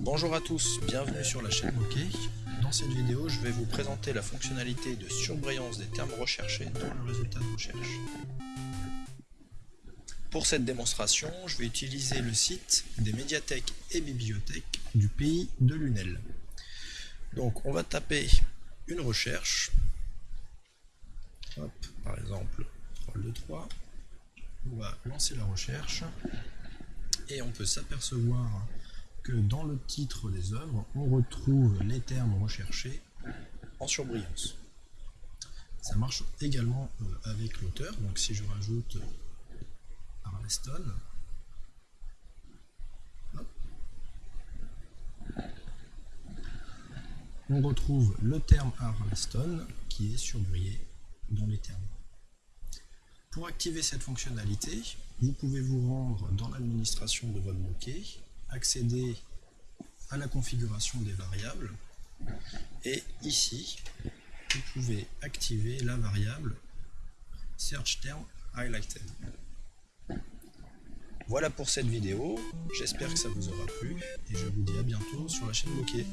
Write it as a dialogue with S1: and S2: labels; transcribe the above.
S1: Bonjour à tous, bienvenue sur la chaîne Bokeh. Dans cette vidéo, je vais vous présenter la fonctionnalité de surbrillance des termes recherchés dans le résultat de recherche. Pour cette démonstration, je vais utiliser le site des médiathèques et bibliothèques du pays de Lunel. Donc on va taper une recherche, par exemple rôle de 3, on va lancer la recherche et on peut s'apercevoir que dans le titre des œuvres, on retrouve les termes recherchés en surbrillance. Ça marche également euh, avec l'auteur, donc si je rajoute Arleston, on retrouve le terme Arleston qui est surbrillé dans les termes. Pour activer cette fonctionnalité, vous pouvez vous rendre dans l'administration de votre bokeh, accéder à la configuration des variables, et ici, vous pouvez activer la variable Search Term Highlighted. Voilà pour cette vidéo, j'espère que ça vous aura plu, et je vous dis à bientôt sur la chaîne Bokeh.